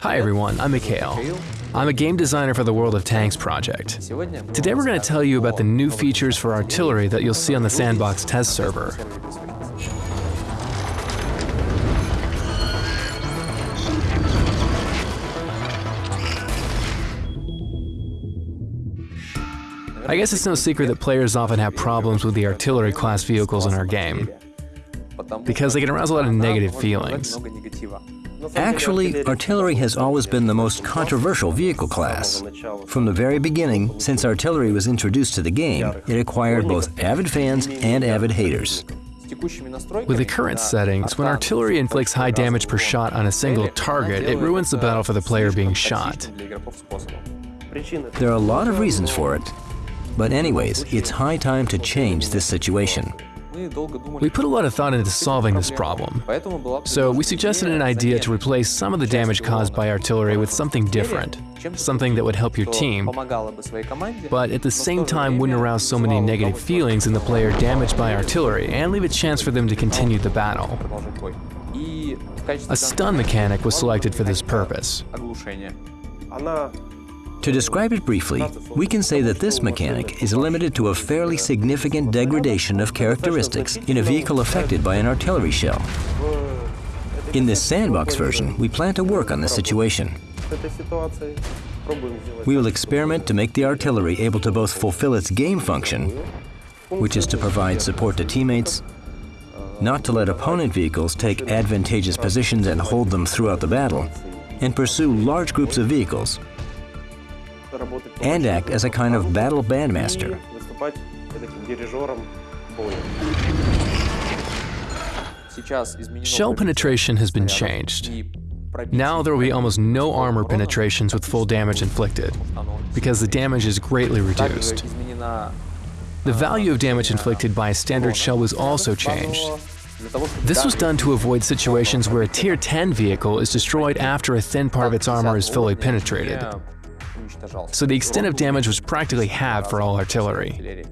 Hi everyone, I'm Mikhail. I'm a game designer for the World of Tanks project. Today we're going to tell you about the new features for artillery that you'll see on the Sandbox test server. I guess it's no secret that players often have problems with the artillery class vehicles in our game, because they can arouse a lot of negative feelings. Actually, artillery has always been the most controversial vehicle class. From the very beginning, since artillery was introduced to the game, it acquired both avid fans and avid haters. With the current settings, when artillery inflicts high damage per shot on a single target, it ruins the battle for the player being shot. There are a lot of reasons for it, but anyways, it's high time to change this situation. We put a lot of thought into solving this problem, so we suggested an idea to replace some of the damage caused by artillery with something different, something that would help your team, but at the same time wouldn't arouse so many negative feelings in the player damaged by artillery and leave a chance for them to continue the battle. A stun mechanic was selected for this purpose. To describe it briefly, we can say that this mechanic is limited to a fairly significant degradation of characteristics in a vehicle affected by an artillery shell. In this sandbox version, we plan to work on this situation. We will experiment to make the artillery able to both fulfill its game function, which is to provide support to teammates, not to let opponent vehicles take advantageous positions and hold them throughout the battle, and pursue large groups of vehicles, and act as a kind of battle bandmaster. Shell penetration has been changed. Now there will be almost no armor penetrations with full damage inflicted, because the damage is greatly reduced. The value of damage inflicted by a standard shell was also changed. This was done to avoid situations where a Tier 10 vehicle is destroyed after a thin part of its armor is fully penetrated so the extent of damage was practically halved for all artillery.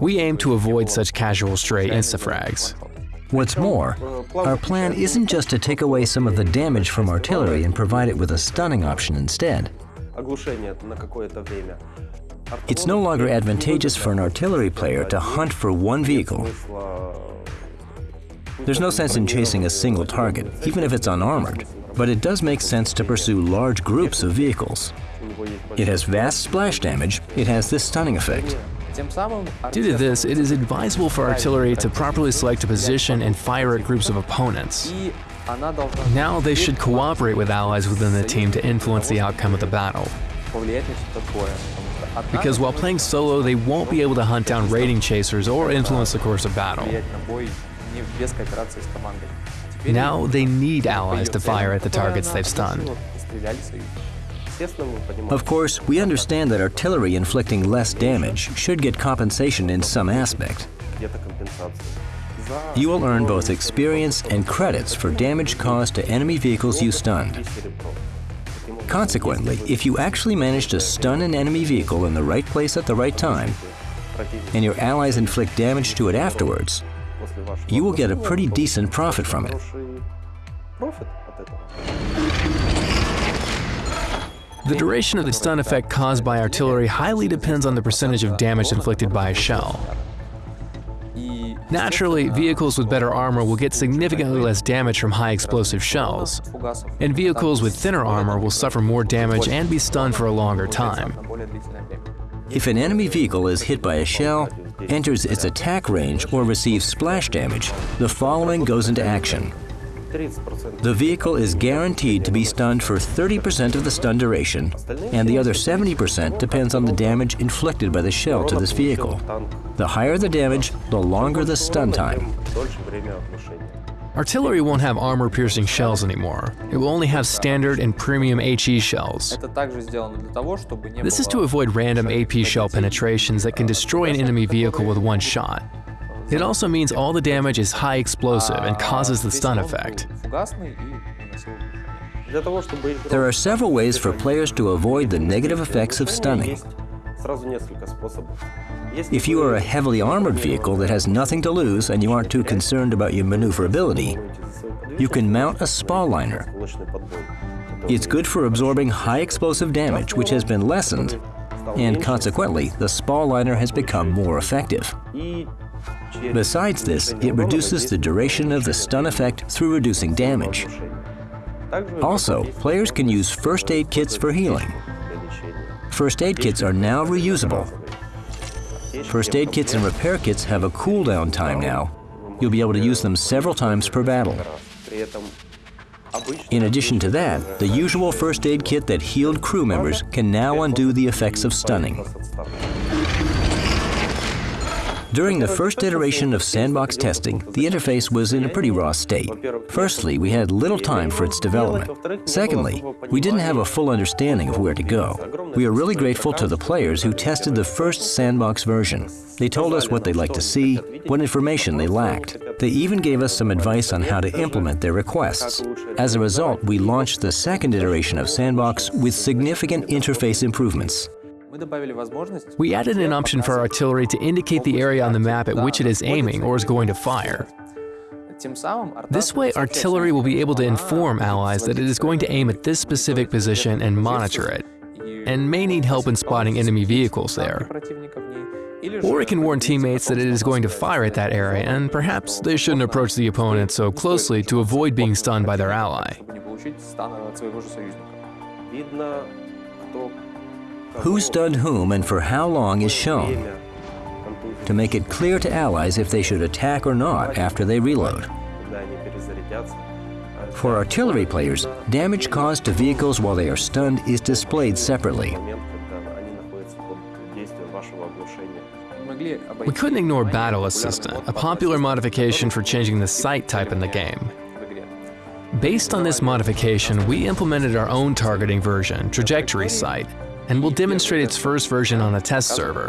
We aim to avoid such casual stray instafrags. What's more, our plan isn't just to take away some of the damage from artillery and provide it with a stunning option instead. It's no longer advantageous for an artillery player to hunt for one vehicle. There's no sense in chasing a single target, even if it's unarmored, but it does make sense to pursue large groups of vehicles. It has vast splash damage, it has this stunning effect. Due to this, it is advisable for artillery to properly select a position and fire at groups of opponents. Now they should cooperate with allies within the team to influence the outcome of the battle. Because while playing solo, they won't be able to hunt down raiding chasers or influence the course of battle. Now they need allies to fire at the targets they've stunned. Of course, we understand that artillery inflicting less damage should get compensation in some aspect. You will earn both experience and credits for damage caused to enemy vehicles you stunned. Consequently, if you actually manage to stun an enemy vehicle in the right place at the right time, and your allies inflict damage to it afterwards, you will get a pretty decent profit from it. The duration of the stun effect caused by artillery highly depends on the percentage of damage inflicted by a shell. Naturally, vehicles with better armor will get significantly less damage from high explosive shells, and vehicles with thinner armor will suffer more damage and be stunned for a longer time. If an enemy vehicle is hit by a shell, enters its attack range, or receives splash damage, the following goes into action. The vehicle is guaranteed to be stunned for 30% of the stun duration, and the other 70% depends on the damage inflicted by the shell to this vehicle. The higher the damage, the longer the stun time. Artillery won't have armor-piercing shells anymore. It will only have standard and premium HE shells. This is to avoid random AP shell penetrations that can destroy an enemy vehicle with one shot. It also means all the damage is high explosive and causes the stun effect. There are several ways for players to avoid the negative effects of stunning. If you are a heavily armored vehicle that has nothing to lose and you aren't too concerned about your maneuverability, you can mount a spall liner. It's good for absorbing high explosive damage, which has been lessened, and consequently, the spall liner has become more effective. Besides this, it reduces the duration of the stun effect through reducing damage. Also, players can use first aid kits for healing. First aid kits are now reusable. First aid kits and repair kits have a cooldown time now. You'll be able to use them several times per battle. In addition to that, the usual first aid kit that healed crew members can now undo the effects of stunning. During the first iteration of sandbox testing, the interface was in a pretty raw state. Firstly, we had little time for its development. Secondly, we didn't have a full understanding of where to go. We are really grateful to the players who tested the first sandbox version. They told us what they'd like to see, what information they lacked. They even gave us some advice on how to implement their requests. As a result, we launched the second iteration of Sandbox with significant interface improvements. We added an option for artillery to indicate the area on the map at which it is aiming or is going to fire. This way, artillery will be able to inform allies that it is going to aim at this specific position and monitor it, and may need help in spotting enemy vehicles there. Or it can warn teammates that it is going to fire at that area, and perhaps they shouldn't approach the opponent so closely to avoid being stunned by their ally. Who stunned whom and for how long is shown to make it clear to allies if they should attack or not after they reload. For artillery players, damage caused to vehicles while they are stunned is displayed separately. We couldn't ignore Battle Assistant, a popular modification for changing the sight type in the game. Based on this modification, we implemented our own targeting version, Trajectory Sight, and we'll demonstrate its first version on a test server.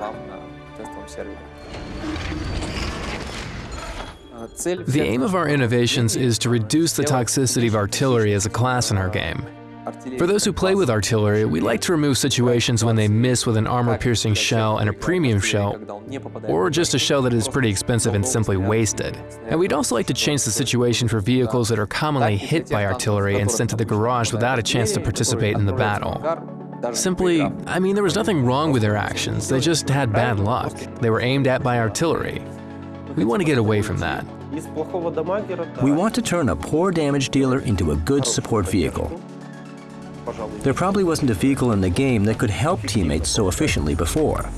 The aim of our innovations is to reduce the toxicity of artillery as a class in our game. For those who play with artillery, we like to remove situations when they miss with an armor-piercing shell and a premium shell, or just a shell that is pretty expensive and simply wasted. And we'd also like to change the situation for vehicles that are commonly hit by artillery and sent to the garage without a chance to participate in the battle. Simply, I mean, there was nothing wrong with their actions, they just had bad luck. They were aimed at by artillery. We want to get away from that. We want to turn a poor damage dealer into a good support vehicle. There probably wasn't a vehicle in the game that could help teammates so efficiently before.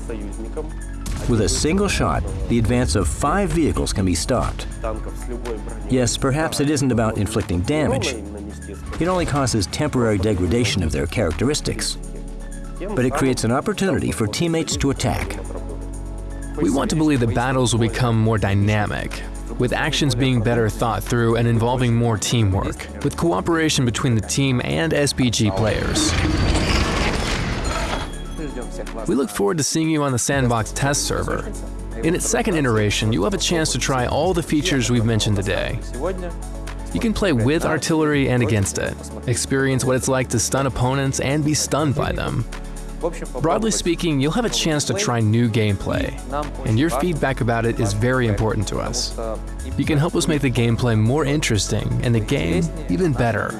With a single shot, the advance of five vehicles can be stopped. Yes, perhaps it isn't about inflicting damage. It only causes temporary degradation of their characteristics. But it creates an opportunity for teammates to attack. We want to believe that battles will become more dynamic, with actions being better thought through and involving more teamwork, with cooperation between the team and SPG players. We look forward to seeing you on the Sandbox test server. In its second iteration, you'll have a chance to try all the features we've mentioned today. You can play with artillery and against it, experience what it's like to stun opponents and be stunned by them, Broadly speaking, you'll have a chance to try new gameplay, and your feedback about it is very important to us. You can help us make the gameplay more interesting and the game even better.